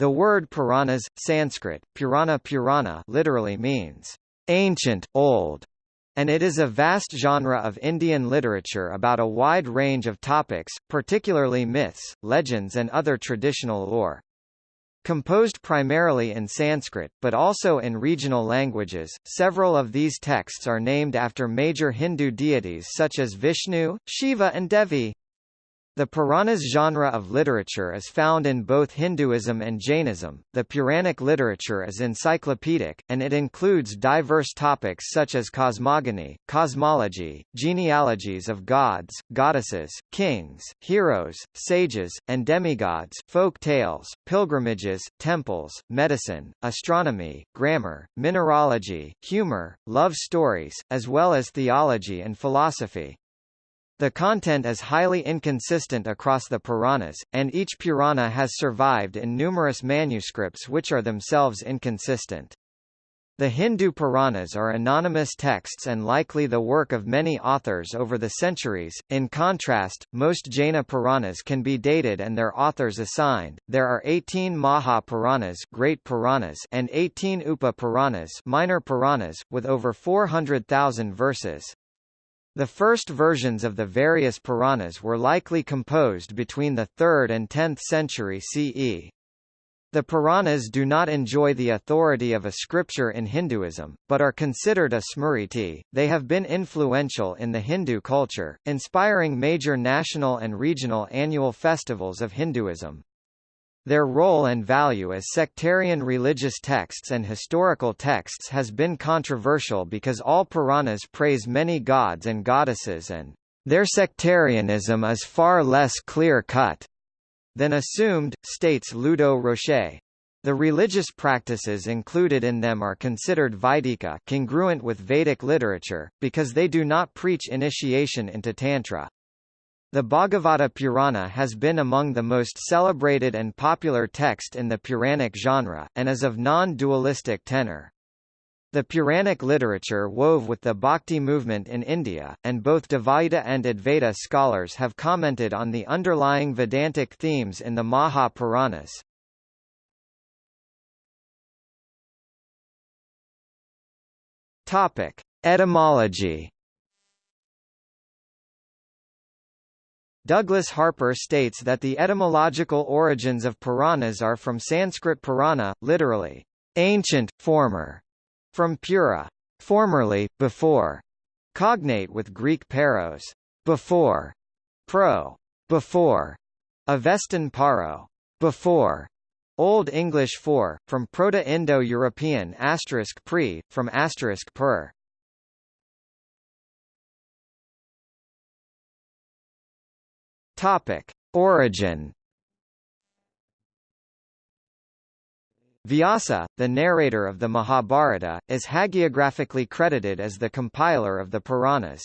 The word Puranas, Sanskrit, Purana Purana literally means ancient, old, and it is a vast genre of Indian literature about a wide range of topics, particularly myths, legends and other traditional lore. Composed primarily in Sanskrit, but also in regional languages, several of these texts are named after major Hindu deities such as Vishnu, Shiva and Devi. The Puranas genre of literature is found in both Hinduism and Jainism. The Puranic literature is encyclopedic, and it includes diverse topics such as cosmogony, cosmology, genealogies of gods, goddesses, kings, heroes, sages, and demigods, folk tales, pilgrimages, temples, medicine, astronomy, grammar, mineralogy, humor, love stories, as well as theology and philosophy. The content is highly inconsistent across the Puranas, and each Purana has survived in numerous manuscripts which are themselves inconsistent. The Hindu Puranas are anonymous texts and likely the work of many authors over the centuries. In contrast, most Jaina Puranas can be dated and their authors assigned. There are 18 Maha Puranas, Great Puranas, and 18 Upa Puranas, Minor Puranas, with over 400,000 verses. The first versions of the various Puranas were likely composed between the 3rd and 10th century CE. The Puranas do not enjoy the authority of a scripture in Hinduism, but are considered a smriti. They have been influential in the Hindu culture, inspiring major national and regional annual festivals of Hinduism. Their role and value as sectarian religious texts and historical texts has been controversial because all Puranas praise many gods and goddesses and their sectarianism is far less clear-cut than assumed, states Ludo Rocher. The religious practices included in them are considered Vaidika congruent with Vedic literature, because they do not preach initiation into Tantra. The Bhagavata Purana has been among the most celebrated and popular text in the Puranic genre, and is of non-dualistic tenor. The Puranic literature wove with the Bhakti movement in India, and both Dvaita and Advaita scholars have commented on the underlying Vedantic themes in the Maha Puranas. Etymology Douglas Harper states that the etymological origins of Puranas are from Sanskrit Purana, literally, ancient, former, from Pura, formerly, before, cognate with Greek paros, before, pro, before, Avestan paro, before, Old English for, from Proto-Indo-European asterisk pre, from asterisk per. Topic: Origin. Vyasa, the narrator of the Mahabharata, is hagiographically credited as the compiler of the Puranas.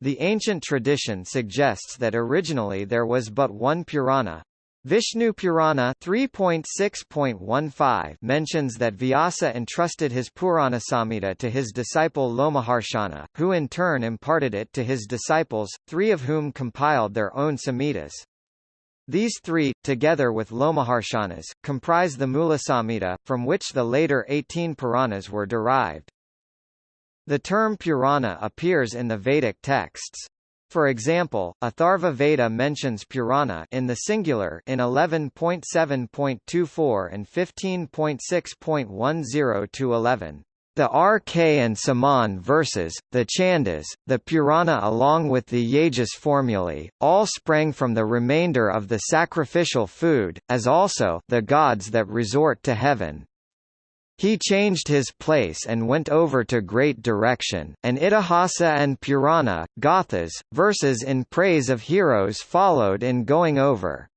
The ancient tradition suggests that originally there was but one Purana, Vishnu Purana 3.6.15 mentions that Vyasa entrusted his Puranasamhita to his disciple Lomaharshana, who in turn imparted it to his disciples, three of whom compiled their own Samhitas. These three, together with Lomaharshanas, comprise the Mulasamhita, from which the later 18 Puranas were derived. The term Purana appears in the Vedic texts. For example, Atharva Veda mentions Purana in the singular in 11.7.24 and 15.6.10 to 11. The RK and Saman verses, the Chandas, the Purana along with the Yajas formulae, all sprang from the remainder of the sacrificial food, as also the gods that resort to heaven. He changed his place and went over to Great Direction, and Itihasa and Purana, Gathas, verses in praise of heroes followed in going over.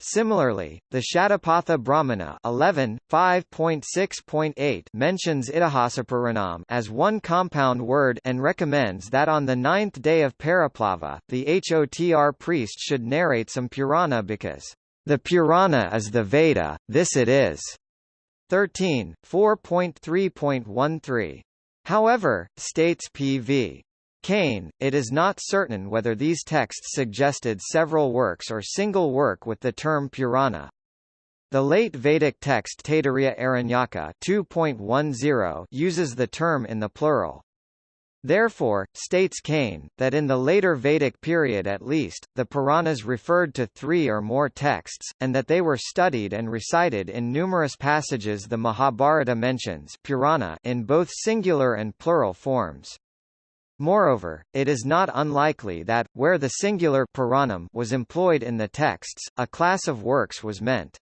Similarly, the Shatapatha Brahmana 11, 5.6.8 mentions Itihasapuranam as one compound word and recommends that on the ninth day of Paraplava, the Hotr priest should narrate some Purana because, "...the Purana is the Veda, this it is." 13, 4.3.13. However, states P.V. Kane, it is not certain whether these texts suggested several works or single work with the term Purana. The late Vedic text Taittiriya Aranyaka 2.10 uses the term in the plural. Therefore, states Kane, that in the later Vedic period at least, the Puranas referred to three or more texts, and that they were studied and recited in numerous passages the Mahabharata mentions Purana in both singular and plural forms. Moreover, it is not unlikely that, where the singular Puranam was employed in the texts, a class of works was meant.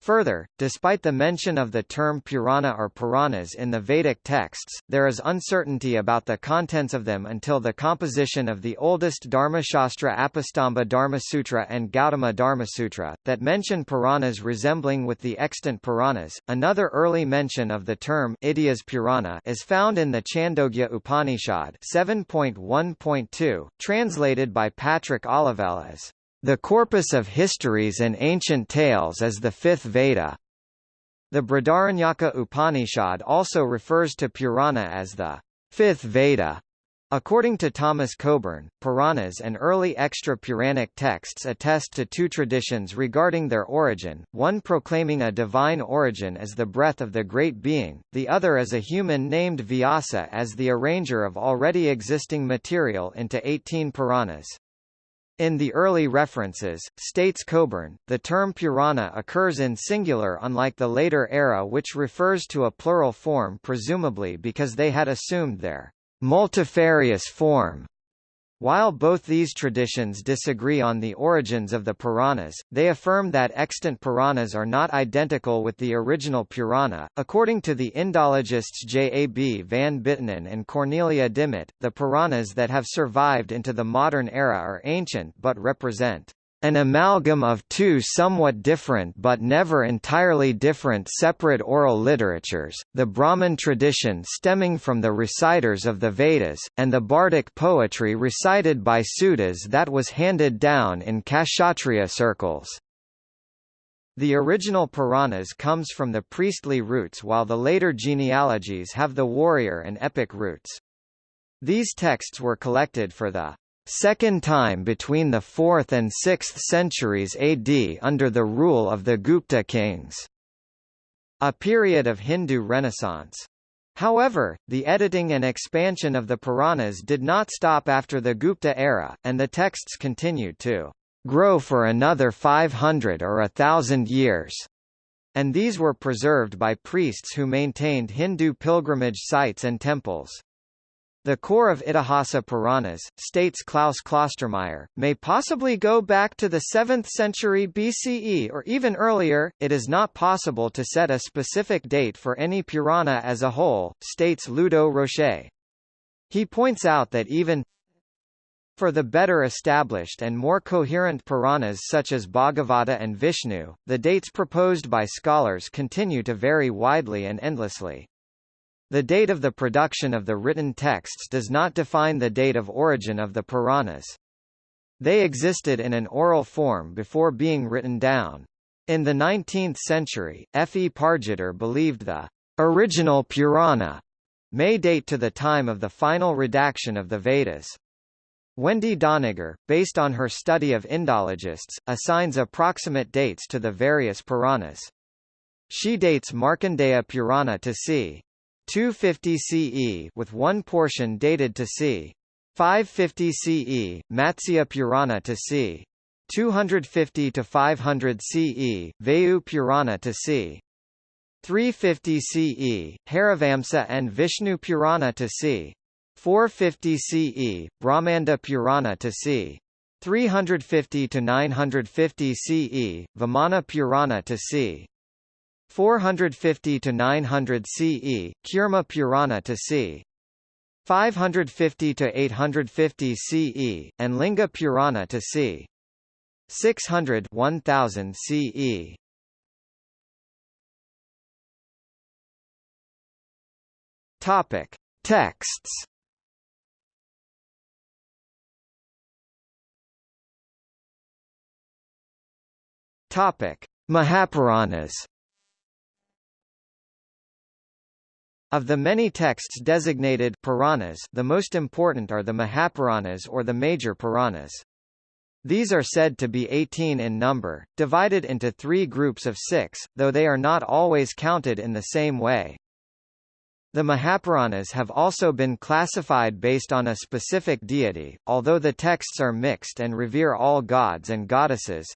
Further, despite the mention of the term Purana or Puranas in the Vedic texts, there is uncertainty about the contents of them until the composition of the oldest Dharmashastra Apastamba Dharmasutra and Gautama Dharmasutra, that mention Puranas resembling with the extant Puranas. Another early mention of the term Idyas Purana is found in the Chandogya Upanishad 7.1.2, translated by Patrick Olivelle as the corpus of histories and ancient tales is the fifth Veda. The Brihadaranyaka Upanishad also refers to Purana as the fifth Veda. According to Thomas Coburn, Puranas and early extra-Puranic texts attest to two traditions regarding their origin, one proclaiming a divine origin as the breath of the Great Being, the other as a human named Vyasa as the arranger of already existing material into 18 Puranas. In the early references, states Coburn, the term Purana occurs in singular unlike the later era which refers to a plural form presumably because they had assumed their multifarious form while both these traditions disagree on the origins of the Puranas, they affirm that extant Puranas are not identical with the original Purana. According to the Indologists J. A. B. van Buitenen and Cornelia Dimmitt, the Puranas that have survived into the modern era are ancient but represent an amalgam of two somewhat different but never entirely different separate oral literatures, the Brahmin tradition stemming from the reciters of the Vedas, and the bardic poetry recited by Sudras that was handed down in Kshatriya circles. The original Puranas comes from the priestly roots while the later genealogies have the warrior and epic roots. These texts were collected for the second time between the 4th and 6th centuries AD under the rule of the Gupta kings. A period of Hindu renaissance. However, the editing and expansion of the Puranas did not stop after the Gupta era, and the texts continued to grow for another 500 or a thousand years. And these were preserved by priests who maintained Hindu pilgrimage sites and temples. The core of Itihasa Puranas, states Klaus Klostermaier, may possibly go back to the 7th century BCE or even earlier. It is not possible to set a specific date for any Purana as a whole, states Ludo Rocher. He points out that even for the better established and more coherent Puranas such as Bhagavata and Vishnu, the dates proposed by scholars continue to vary widely and endlessly. The date of the production of the written texts does not define the date of origin of the Puranas. They existed in an oral form before being written down. In the 19th century, F. E. Pargiter believed the original Purana may date to the time of the final redaction of the Vedas. Wendy Doniger, based on her study of Indologists, assigns approximate dates to the various Puranas. She dates Markandeya Purana to c. 250 CE with one portion dated to c. 550 CE, Matsya Purana to c. 250 to 500 CE, Vayu Purana to c. 350 CE, Harivamsa and Vishnu Purana to c. 450 CE, Brahmanda Purana to c. 350 to 950 CE, Vamana Purana to c. 450 to 900 CE, Kurma Purana to c. 550 to 850 CE, and Linga Purana to c. 600 1000 CE. Topic: Texts. Topic: Mahapuranas. Of the many texts designated Puranas, the most important are the Mahapuranas or the major Puranas. These are said to be 18 in number, divided into three groups of six, though they are not always counted in the same way. The Mahapuranas have also been classified based on a specific deity, although the texts are mixed and revere all gods and goddesses.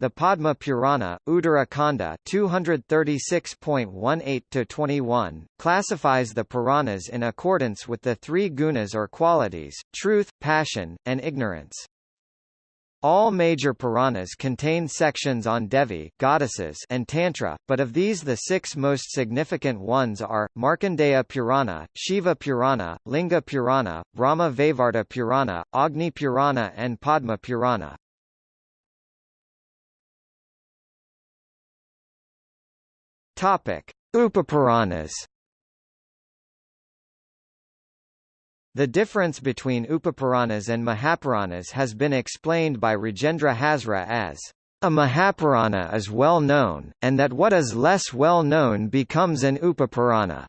The Padma Purana, Uttara Kanda 236.18-21, classifies the Puranas in accordance with the three gunas or qualities, truth, passion, and ignorance. All major Puranas contain sections on Devi goddesses and Tantra, but of these the six most significant ones are, Markandeya Purana, Shiva Purana, Linga Purana, Brahma Vaivarta Purana, Agni Purana and Padma Purana. Upapuranas The difference between Upapuranas and Mahapuranas has been explained by Rajendra Hazra as a Mahapurana is well known, and that what is less well known becomes an Upapurana.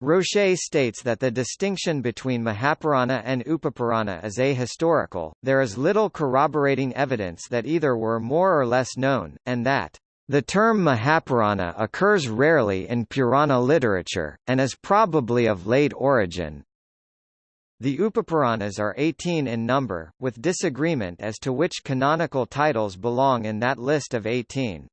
Rocher states that the distinction between Mahapurana and Upapurana is ahistorical, there is little corroborating evidence that either were more or less known, and that the term Mahapurana occurs rarely in Purana literature, and is probably of late origin. The Upapuranas are 18 in number, with disagreement as to which canonical titles belong in that list of 18.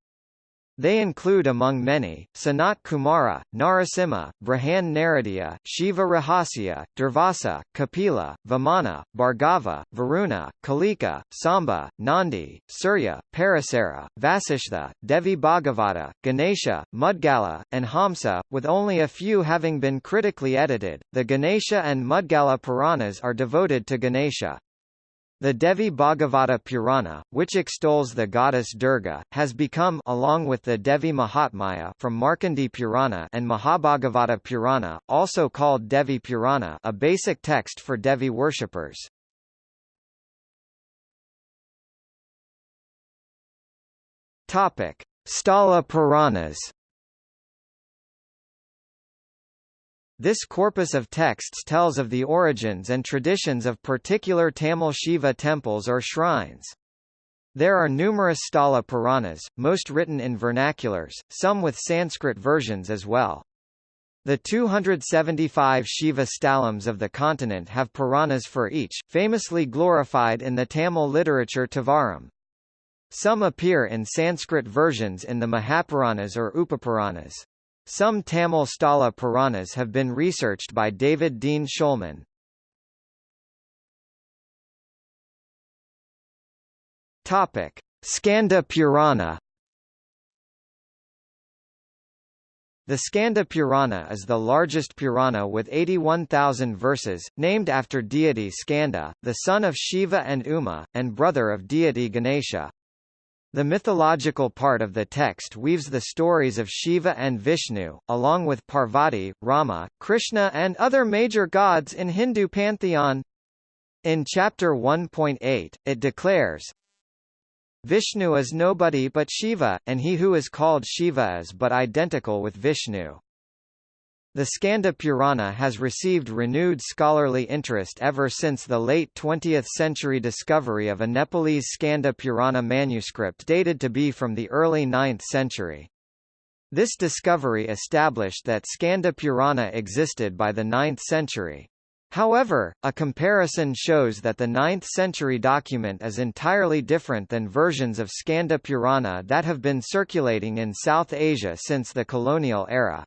They include among many, Sanat Kumara, Narasimha, Brihan Naradiya, Shiva Rahasya, Durvasa, Kapila, Vamana, Bhargava, Varuna, Kalika, Samba, Nandi, Surya, Parasara, Vasishtha, Devi Bhagavata, Ganesha, Mudgala, and Hamsa, with only a few having been critically edited. The Ganesha and Mudgala Puranas are devoted to Ganesha. The Devi Bhagavata Purana, which extols the goddess Durga, has become along with the Devi Mahatmya from Markandeya Purana and Mahabhagavata Purana, also called Devi Purana, a basic text for Devi worshippers. Topic: Sthala Puranas This corpus of texts tells of the origins and traditions of particular Tamil Shiva temples or shrines. There are numerous Sthala Puranas, most written in vernaculars, some with Sanskrit versions as well. The 275 Shiva Stalams of the continent have Puranas for each, famously glorified in the Tamil literature Tevaram. Some appear in Sanskrit versions in the Mahapuranas or Upapuranas. Some Tamil Sthala Puranas have been researched by David Dean Shulman. Topic: Skanda Purana. The Skanda Purana is the largest Purana with 81,000 verses, named after deity Skanda, the son of Shiva and Uma, and brother of deity Ganesha. The mythological part of the text weaves the stories of Shiva and Vishnu, along with Parvati, Rama, Krishna and other major gods in Hindu pantheon. In chapter 1.8, it declares, Vishnu is nobody but Shiva, and he who is called Shiva is but identical with Vishnu. The Skanda Purana has received renewed scholarly interest ever since the late 20th century discovery of a Nepalese Skanda Purana manuscript dated to be from the early 9th century. This discovery established that Skanda Purana existed by the 9th century. However, a comparison shows that the 9th century document is entirely different than versions of Skanda Purana that have been circulating in South Asia since the colonial era.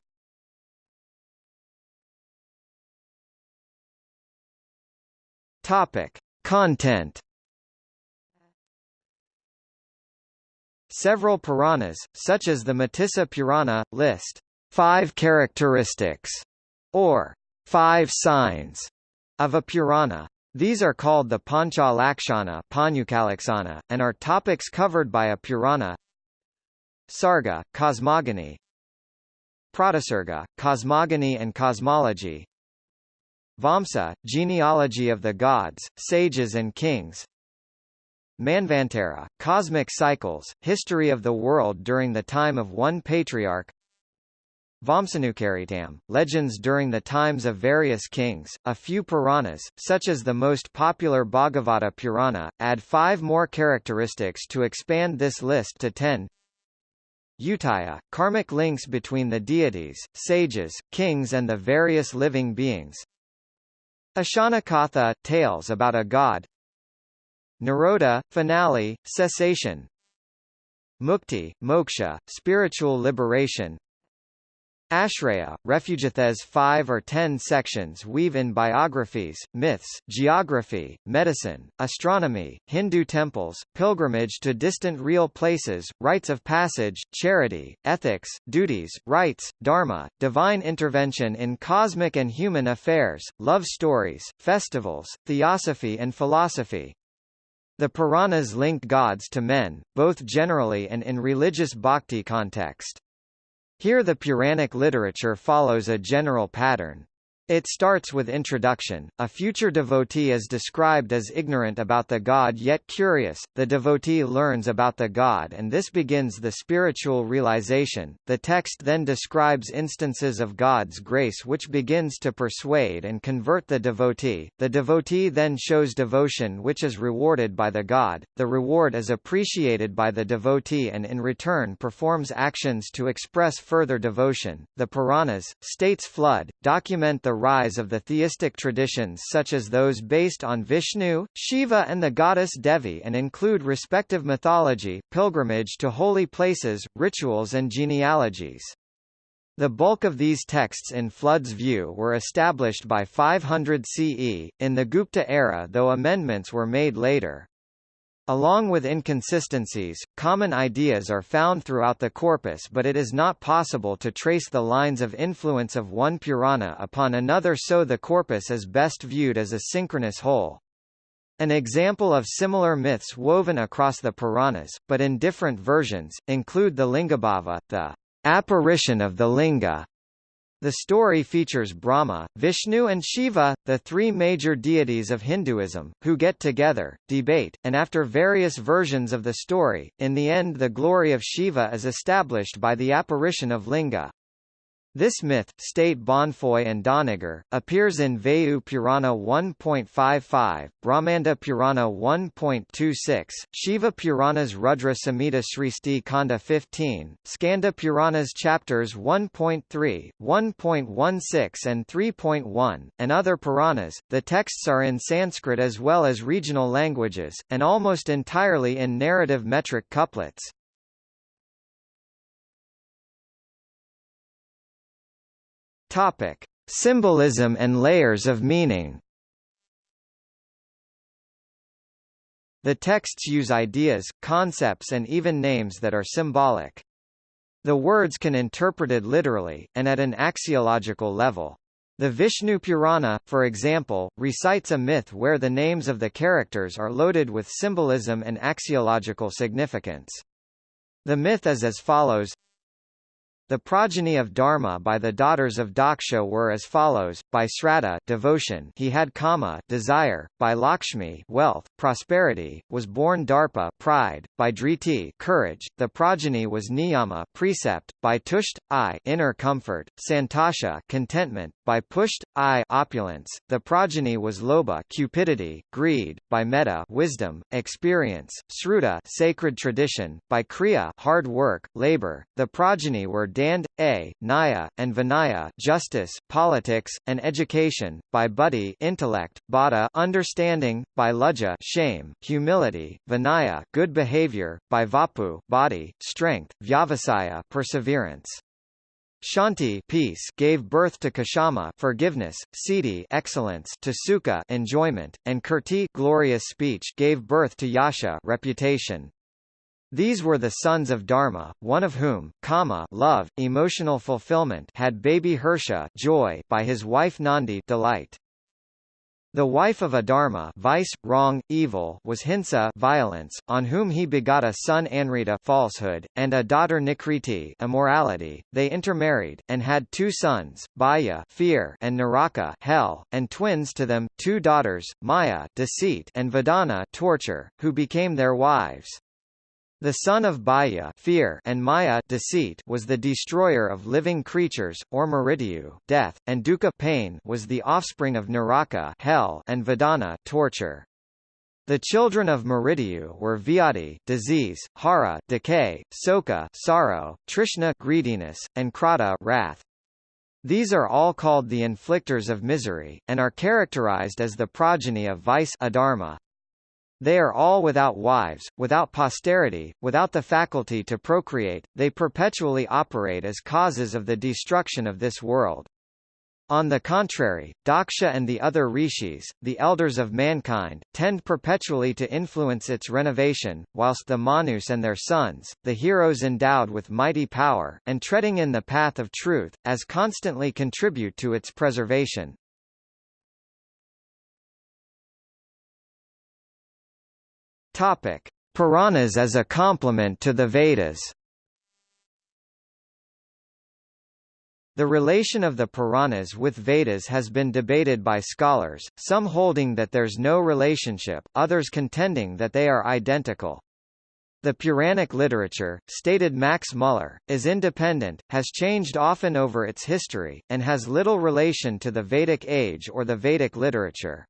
Topic: Content. Several Puranas, such as the Matsya Purana, list five characteristics or five signs of a Purana. These are called the Pancha Lakshana and are topics covered by a Purana. Sarga, cosmogony Pratisarga, cosmogony and cosmology Vamsa, genealogy of the gods, sages and kings Manvantara, cosmic cycles, history of the world during the time of one patriarch Vamsanukaritam, legends during the times of various kings, a few Puranas, such as the most popular Bhagavata Purana, add five more characteristics to expand this list to ten. Utaya, karmic links between the deities, sages, kings and the various living beings. Ishanukatha, tales about a god. Nirodha, finale, cessation. Mukti, moksha, spiritual liberation. Ashraya, Refugithes five or ten sections weave in biographies, myths, geography, medicine, astronomy, Hindu temples, pilgrimage to distant real places, rites of passage, charity, ethics, duties, rights, dharma, divine intervention in cosmic and human affairs, love stories, festivals, theosophy and philosophy. The Puranas linked gods to men, both generally and in religious bhakti context. Here the Puranic literature follows a general pattern. It starts with introduction. A future devotee is described as ignorant about the god yet curious. The devotee learns about the god and this begins the spiritual realization. The text then describes instances of God's grace which begins to persuade and convert the devotee. The devotee then shows devotion which is rewarded by the god. The reward is appreciated by the devotee and in return performs actions to express further devotion. The Puranas, states flood, document the rise of the theistic traditions such as those based on Vishnu, Shiva and the goddess Devi and include respective mythology, pilgrimage to holy places, rituals and genealogies. The bulk of these texts in Flood's view were established by 500 CE, in the Gupta era though amendments were made later. Along with inconsistencies, common ideas are found throughout the corpus but it is not possible to trace the lines of influence of one Purana upon another so the corpus is best viewed as a synchronous whole. An example of similar myths woven across the Puranas, but in different versions, include the Lingabhava, the apparition of the linga, the story features Brahma, Vishnu and Shiva, the three major deities of Hinduism, who get together, debate, and after various versions of the story, in the end the glory of Shiva is established by the apparition of Linga. This myth, state Bonnefoy and Doniger, appears in Vayu Purana 1.55, Brahmanda Purana 1.26, Shiva Puranas Rudra Samhita Sristi Kanda 15, Skanda Puranas chapters 1.3, 1.16 and 3.1, and other Puranas. The texts are in Sanskrit as well as regional languages, and almost entirely in narrative metric couplets. Topic: Symbolism and layers of meaning. The texts use ideas, concepts and even names that are symbolic. The words can interpreted literally, and at an axiological level. The Vishnu Purana, for example, recites a myth where the names of the characters are loaded with symbolism and axiological significance. The myth is as follows the progeny of Dharma by the daughters of Daksha were as follows: by Sraddha, devotion, he had kama, desire; by Lakshmi, wealth, prosperity, was born Darpa, pride; by Dhriti, courage, the progeny was Niyama, precept; by Tusht, I, inner comfort; Santosha, contentment; by Pusht, I, opulence, the progeny was Lobha cupidity, greed; by Metta, wisdom, experience; Sruta, sacred tradition; by Kriya, hard work, labor, the progeny were Dand, A, Naya, and Vinaya justice, politics, and education, by Buddhi intellect, Bada understanding, by Lajja shame, humility, Vinaya good behavior, by Vapu body, strength, Vyavasaya perseverance. Shanti peace gave birth to Kshama forgiveness, Siddhi excellence to Sukha enjoyment, and Kirti glorious speech gave birth to Yasha reputation. These were the sons of Dharma, one of whom, Kama love, emotional fulfillment had baby Hersha joy by his wife Nandi delight. The wife of Adharma vice, wrong, evil was Hinsa violence, on whom he begot a son Anrita falsehood, and a daughter Nikriti immorality. They intermarried, and had two sons, Bhaya fear and Naraka hell, and twins to them, two daughters, Maya deceit and Vedana torture, who became their wives. The son of Bhaya fear and Maya deceit was the destroyer of living creatures, or Mrityu death, and Dukkha pain was the offspring of Naraka hell and Vedana torture. The children of Mrityu were Vyadhi disease, Hara decay, Soka sorrow, Trishna greediness, and Krata wrath. These are all called the inflictors of misery, and are characterized as the progeny of vice adharma. They are all without wives, without posterity, without the faculty to procreate, they perpetually operate as causes of the destruction of this world. On the contrary, Daksha and the other rishis, the elders of mankind, tend perpetually to influence its renovation, whilst the Manus and their sons, the heroes endowed with mighty power, and treading in the path of truth, as constantly contribute to its preservation. Topic. Puranas as a complement to the Vedas The relation of the Puranas with Vedas has been debated by scholars, some holding that there's no relationship, others contending that they are identical. The Puranic literature, stated Max Muller, is independent, has changed often over its history, and has little relation to the Vedic age or the Vedic literature.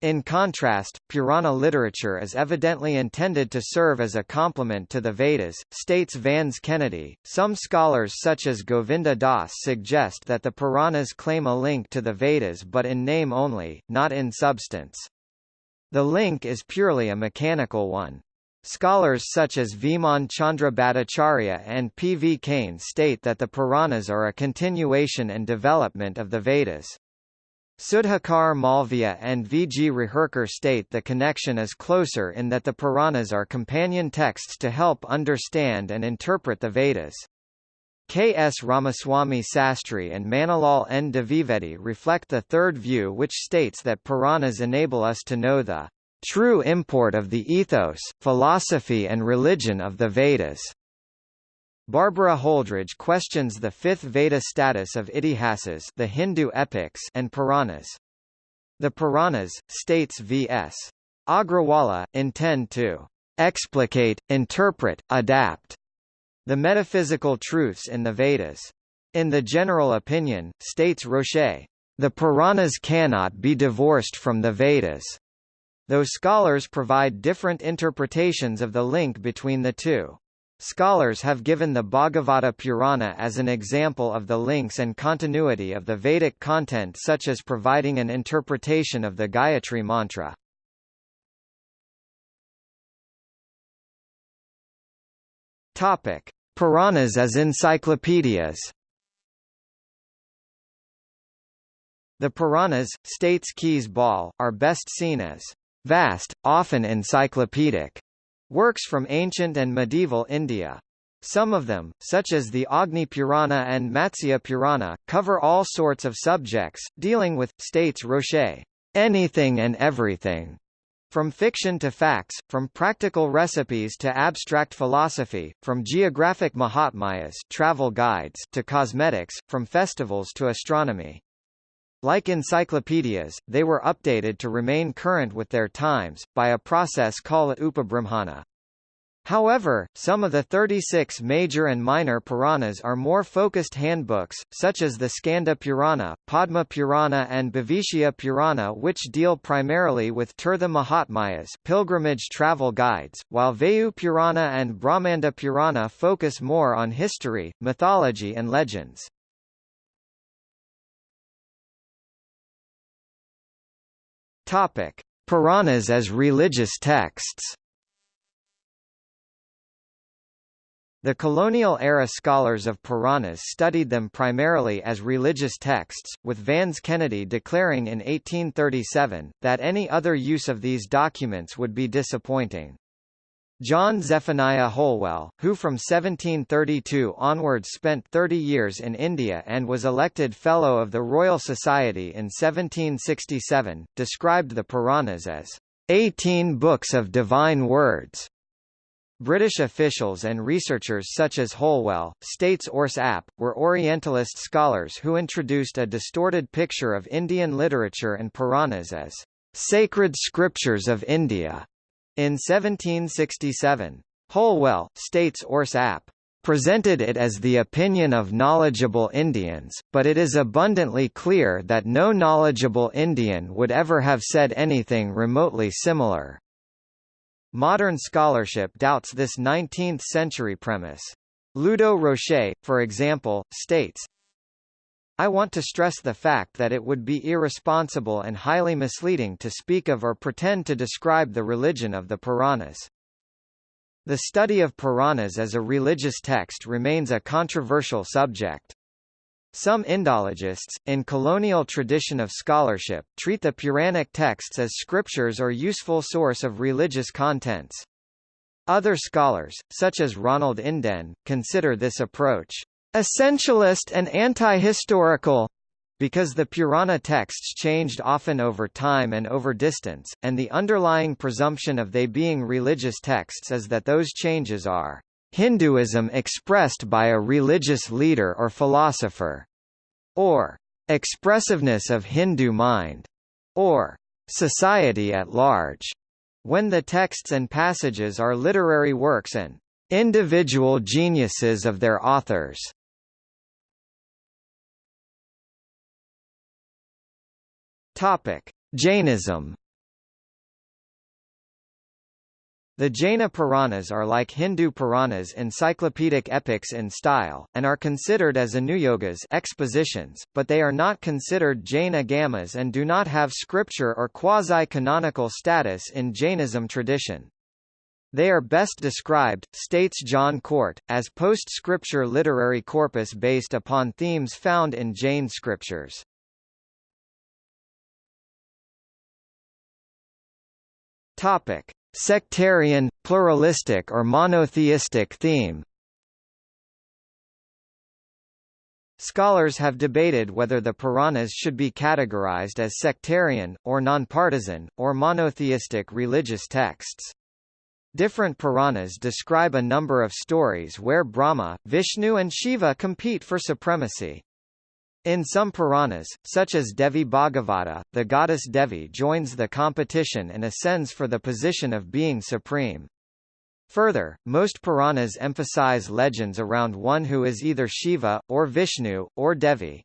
In contrast, Purana literature is evidently intended to serve as a complement to the Vedas, states Vans Kennedy. Some scholars such as Govinda Das suggest that the Puranas claim a link to the Vedas but in name only, not in substance. The link is purely a mechanical one. Scholars such as Viman Chandra Bhattacharya and P. V. Kane state that the Puranas are a continuation and development of the Vedas. Sudhakar Malviya and V. G. Reherkar state the connection is closer in that the Puranas are companion texts to help understand and interpret the Vedas. K. S. Ramaswamy Sastry and Manilal N. Dwivedi reflect the third view which states that Puranas enable us to know the true import of the ethos, philosophy and religion of the Vedas. Barbara Holdrege questions the fifth Veda status of Itihasas the Hindu epics and Puranas. The Puranas, states V.S. Agrawala, intend to explicate, interpret, adapt the metaphysical truths in the Vedas. In the general opinion, states Rocher, the Puranas cannot be divorced from the Vedas, though scholars provide different interpretations of the link between the two. Scholars have given the Bhagavata Purana as an example of the links and continuity of the Vedic content such as providing an interpretation of the Gayatri Mantra. Topic: Puranas as encyclopedias. The Puranas, states Kees Bolle, are best seen as vast, often encyclopedic Works from ancient and medieval India. Some of them, such as the Agni Purana and Matsya Purana, cover all sorts of subjects, dealing with, states Rocher, anything and everything. From fiction to facts, from practical recipes to abstract philosophy, from geographic mahatmayas travel guides to cosmetics, from festivals to astronomy. Like encyclopedias, they were updated to remain current with their times, by a process called upabrahmana. However, some of the 36 major and minor Puranas are more focused handbooks, such as the Skanda Purana, Padma Purana and Bhavishya Purana which deal primarily with Tirtha Mahatmayas pilgrimage travel guides, while Vayu Purana and Brahmanda Purana focus more on history, mythology and legends. Topic: Puranas as religious texts. The colonial-era scholars of Puranas studied them primarily as religious texts, with Vans Kennedy declaring in 1837, that any other use of these documents would be disappointing. John Zephaniah Holwell, who from 1732 onwards spent 30 years in India and was elected Fellow of the Royal Society in 1767, described the Puranas as 18 books of divine words. British officials and researchers such as Holwell, states Urs App, were Orientalist scholars who introduced a distorted picture of Indian literature and Puranas as sacred scriptures of India in 1767. Holwell, states Urs App presented it as the opinion of knowledgeable Indians, but it is abundantly clear that no knowledgeable Indian would ever have said anything remotely similar. Modern scholarship doubts this 19th-century premise. Ludo Rocher, for example, states, I want to stress the fact that it would be irresponsible and highly misleading to speak of or pretend to describe the religion of the Puranas. The study of Puranas as a religious text remains a controversial subject. Some Indologists, in colonial tradition of scholarship, treat the Puranic texts as scriptures or useful source of religious contents. Other scholars, such as Ronald Inden, consider this approach essentialist and anti-historical, because the Purana texts changed often over time and over distance, and the underlying presumption of they being religious texts is that those changes are Hinduism expressed by a religious leader or philosopher, or expressiveness of Hindu mind, or society at large, when the texts and passages are literary works and individual geniuses of their authors. Topic: Jainism. The Jaina Puranas are like Hindu Puranas encyclopedic epics in style, and are considered as anuyogas expositions, but they are not considered Jain agamas and do not have scripture or quasi-canonical status in Jainism tradition. They are best described, states John Cort, as post-scripture literary corpus based upon themes found in Jain scriptures. Topic: Sectarian, pluralistic or monotheistic theme. Scholars have debated whether the Puranas should be categorized as sectarian, or nonpartisan, or monotheistic religious texts. Different Puranas describe a number of stories where Brahma, Vishnu and Shiva compete for supremacy. In some Puranas, such as Devi Bhagavata, the goddess Devi joins the competition and ascends for the position of being supreme. Further, most Puranas emphasize legends around one who is either Shiva, or Vishnu, or Devi.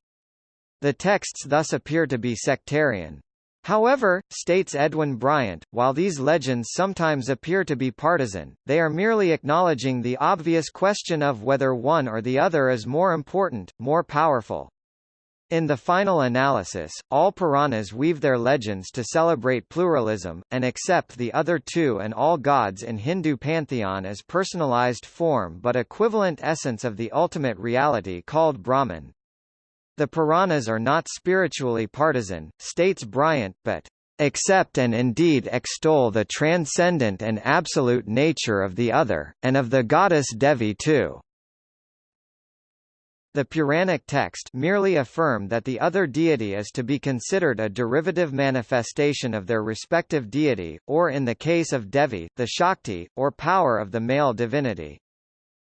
The texts thus appear to be sectarian. However, states Edwin Bryant, while these legends sometimes appear to be partisan, they are merely acknowledging the obvious question of whether one or the other is more important, more powerful. In the final analysis, all Puranas weave their legends to celebrate pluralism, and accept the other two and all gods in Hindu pantheon as personalized form but equivalent essence of the ultimate reality called Brahman. The Puranas are not spiritually partisan, states Bryant, but accept and indeed extol the transcendent and absolute nature of the other, and of the goddess Devi too. The Puranic text merely affirm that the other deity is to be considered a derivative manifestation of their respective deity, or in the case of Devi, the Shakti, or power of the male divinity.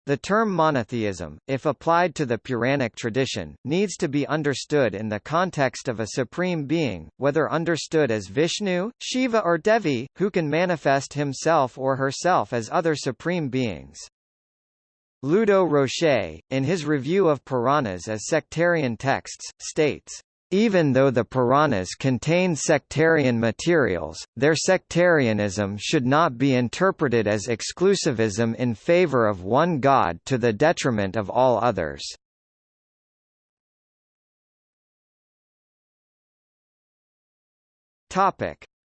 The term monotheism, if applied to the Puranic tradition, needs to be understood in the context of a supreme being, whether understood as Vishnu, Shiva or Devi, who can manifest himself or herself as other supreme beings. Ludo Rocher, in his review of Puranas as sectarian texts, states, even though the Puranas contain sectarian materials, their sectarianism should not be interpreted as exclusivism in favor of one god to the detriment of all others.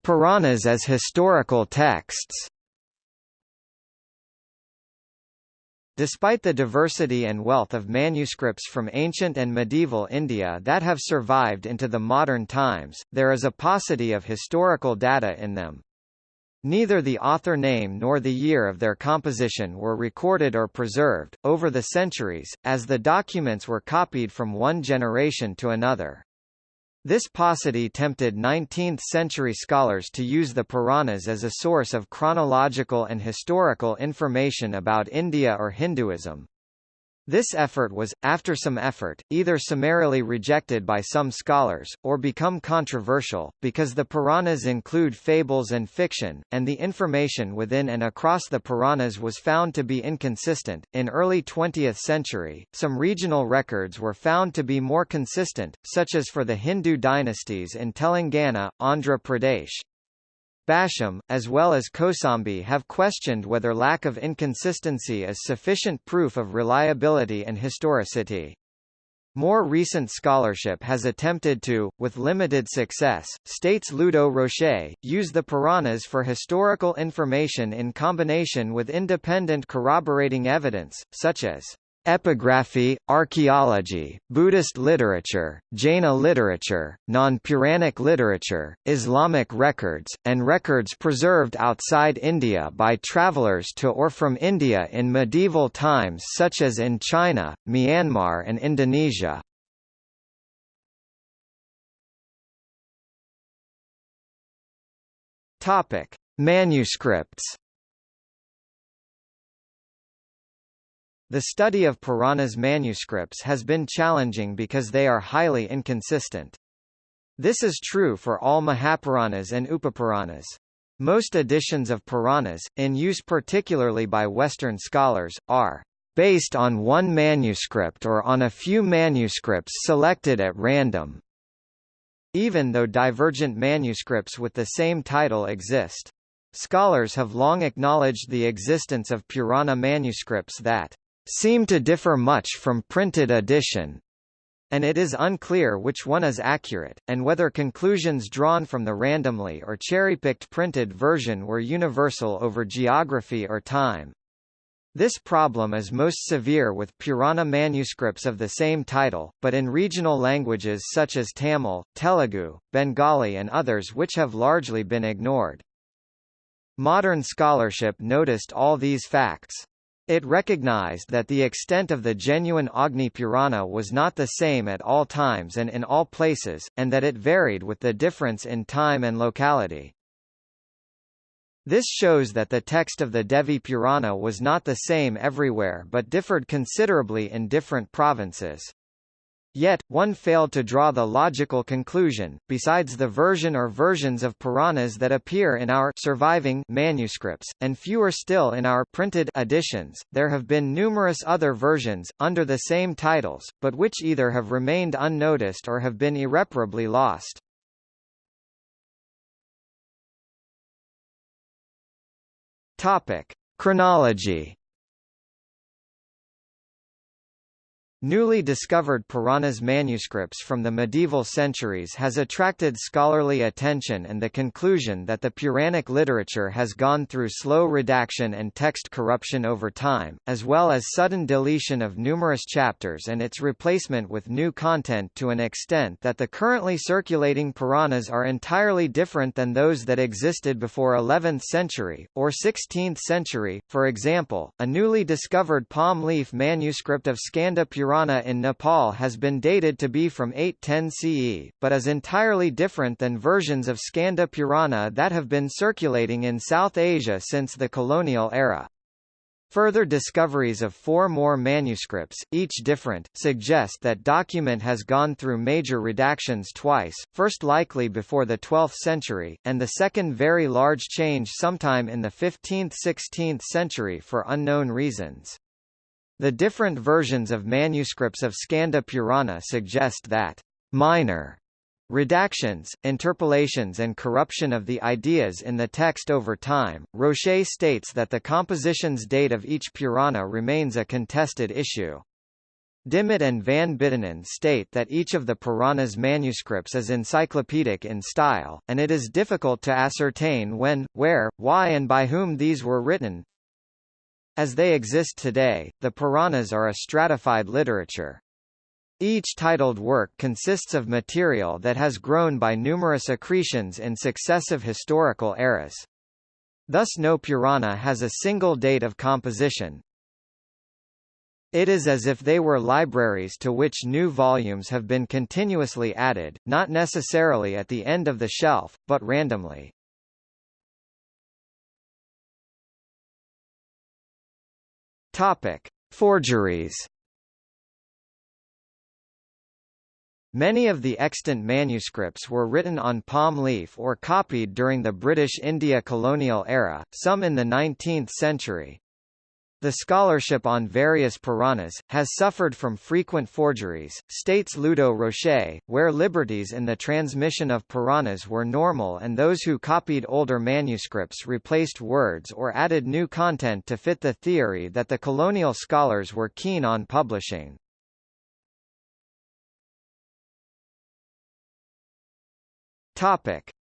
Puranas as historical texts Despite the diversity and wealth of manuscripts from ancient and medieval India that have survived into the modern times, there is a paucity of historical data in them. Neither the author name nor the year of their composition were recorded or preserved, over the centuries, as the documents were copied from one generation to another. This paucity tempted 19th-century scholars to use the Puranas as a source of chronological and historical information about India or Hinduism. This effort was, after some effort, either summarily rejected by some scholars, or become controversial, because the Puranas include fables and fiction, and the information within and across the Puranas was found to be inconsistent. In early 20th century, some regional records were found to be more consistent, such as for the Hindu dynasties in Telangana, Andhra Pradesh, Basham, as well as Kosambi have questioned whether lack of inconsistency is sufficient proof of reliability and historicity. More recent scholarship has attempted to, with limited success, states Ludo Rocher, use the Puranas for historical information in combination with independent corroborating evidence, such as Epigraphy, archaeology, Buddhist literature, Jaina literature, non-Puranic literature, Islamic records, and records preserved outside India by travelers to or from India in medieval times such as in China, Myanmar and Indonesia. Manuscripts The study of Puranas manuscripts has been challenging because they are highly inconsistent. This is true for all Mahapuranas and Upapuranas. Most editions of Puranas, in use particularly by Western scholars, are based on one manuscript or on a few manuscripts selected at random, even though divergent manuscripts with the same title exist. Scholars have long acknowledged the existence of Purana manuscripts that seem to differ much from printed edition, and it is unclear which one is accurate, and whether conclusions drawn from the randomly or cherry-picked printed version were universal over geography or time. This problem is most severe with Purana manuscripts of the same title, but in regional languages such as Tamil, Telugu, Bengali and others which have largely been ignored. Modern scholarship noticed all these facts. It recognized that the extent of the genuine Agni Purana was not the same at all times and in all places, and that it varied with the difference in time and locality. This shows that the text of the Devi Purana was not the same everywhere but differed considerably in different provinces. Yet, one failed to draw the logical conclusion, besides the version or versions of Puranas that appear in our surviving manuscripts, and fewer still in our printed editions, there have been numerous other versions, under the same titles, but which either have remained unnoticed or have been irreparably lost. Topic. Chronology Newly discovered Puranas manuscripts from the medieval centuries has attracted scholarly attention and the conclusion that the Puranic literature has gone through slow redaction and text corruption over time, as well as sudden deletion of numerous chapters and its replacement with new content to an extent that the currently circulating Puranas are entirely different than those that existed before 11th century, or 16th century. For example, a newly discovered palm leaf manuscript of Skanda Purana Purana in Nepal has been dated to be from 810 CE, but is entirely different than versions of Skanda Purana that have been circulating in South Asia since the colonial era. Further discoveries of four more manuscripts, each different, suggest that document has gone through major redactions twice, first likely before the 12th century, and the second very large change sometime in the 15th–16th century for unknown reasons. The different versions of manuscripts of Skanda Purana suggest that minor redactions, interpolations and corruption of the ideas in the text over time. Rocher states that the composition's date of each Purana remains a contested issue. Dimmitt and Van Buitenen state that each of the Puranas manuscripts is encyclopedic in style, and it is difficult to ascertain when, where, why and by whom these were written. As they exist today, the Puranas are a stratified literature. Each titled work consists of material that has grown by numerous accretions in successive historical eras. Thus no Purana has a single date of composition. It is as if they were libraries to which new volumes have been continuously added, not necessarily at the end of the shelf, but randomly. Topic: Forgeries. Many of the extant manuscripts were written on palm leaf or copied during the British India colonial era, some in the 19th century. The scholarship on various Puranas, has suffered from frequent forgeries, states Ludo Rocher, where liberties in the transmission of Puranas were normal and those who copied older manuscripts replaced words or added new content to fit the theory that the colonial scholars were keen on publishing.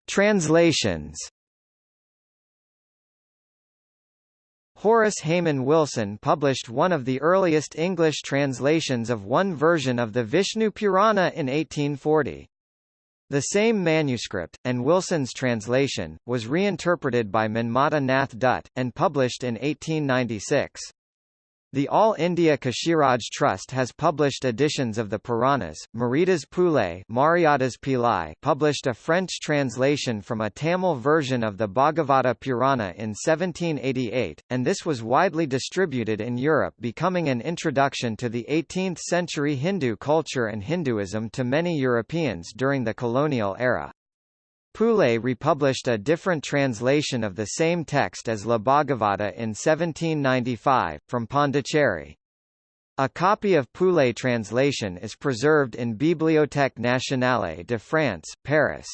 Translations. Horace Hayman Wilson published one of the earliest English translations of one version of the Vishnu Purana in 1840. The same manuscript, and Wilson's translation, was reinterpreted by Manmatha Nath Dutt, and published in 1896. The All India Kashiraj Trust has published editions of the Puranas. Maridas Poullé Mariadas Pillai published a French translation from a Tamil version of the Bhagavata Purana in 1788, and this was widely distributed in Europe becoming an introduction to the 18th-century Hindu culture and Hinduism to many Europeans during the colonial era. Poullé republished a different translation of the same text as La Bhagavata in 1795, from Pondicherry. A copy of Poullé translation is preserved in Bibliothèque nationale de France, Paris.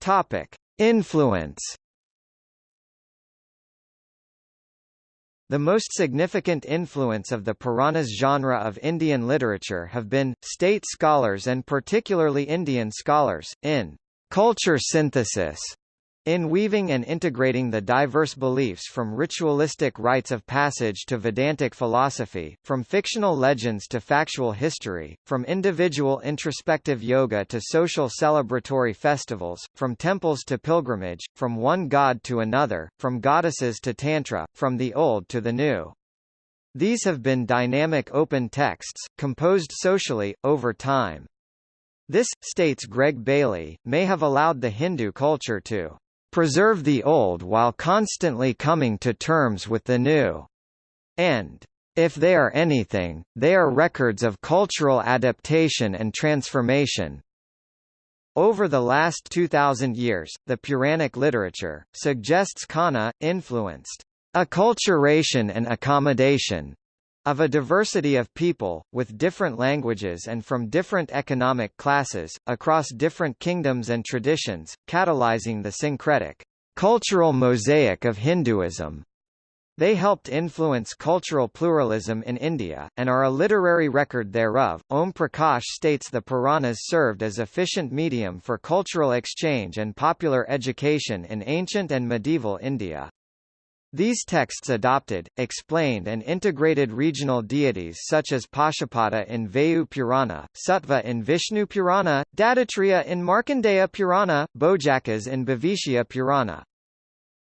Topic: Influence The most significant influence of the Puranas genre of Indian literature have been, state scholars and particularly Indian scholars, in culture synthesis in weaving and integrating the diverse beliefs from ritualistic rites of passage to Vedantic philosophy, from fictional legends to factual history, from individual introspective yoga to social celebratory festivals, from temples to pilgrimage, from one god to another, from goddesses to tantra, from the old to the new. These have been dynamic open texts, composed socially, over time. This, states Greg Bailey, may have allowed the Hindu culture to preserve the old while constantly coming to terms with the new. And, if they are anything, they are records of cultural adaptation and transformation. Over the last 2,000 years, the Puranic literature, suggests Khanna, influenced acculturation and accommodation of a diversity of people, with different languages and from different economic classes, across different kingdoms and traditions, catalyzing the syncretic, cultural mosaic of Hinduism. They helped influence cultural pluralism in India, and are a literary record thereof. Om Prakash states the Puranas served as efficient medium for cultural exchange and popular education in ancient and medieval India. These texts adopted, explained and integrated regional deities such as Pashupata in Vayu Purana, Sattva in Vishnu Purana, Dattatreya in Markandeya Purana, Bhojakas in Bhavishya Purana.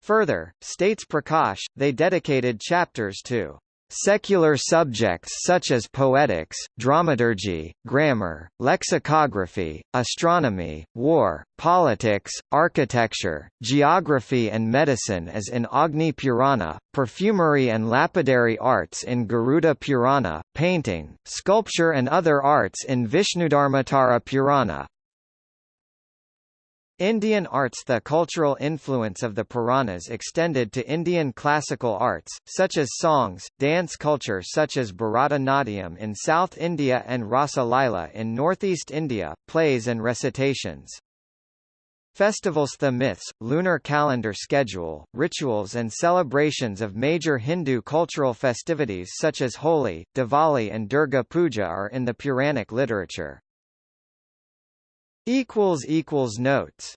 Further, states Prakash, they dedicated chapters to Secular subjects such as poetics, dramaturgy, grammar, lexicography, astronomy, war, politics, architecture, geography and medicine as in Agni Purana, perfumery and lapidary arts in Garuda Purana, painting, sculpture and other arts in Vishnudharmottara Purana, Indian arts The cultural influence of the Puranas extended to Indian classical arts, such as songs, dance culture such as Bharatanatyam in South India and Rasa Lila in northeast India, plays and recitations. Festivals The myths, lunar calendar schedule, rituals and celebrations of major Hindu cultural festivities such as Holi, Diwali and Durga Puja are in the Puranic literature. Notes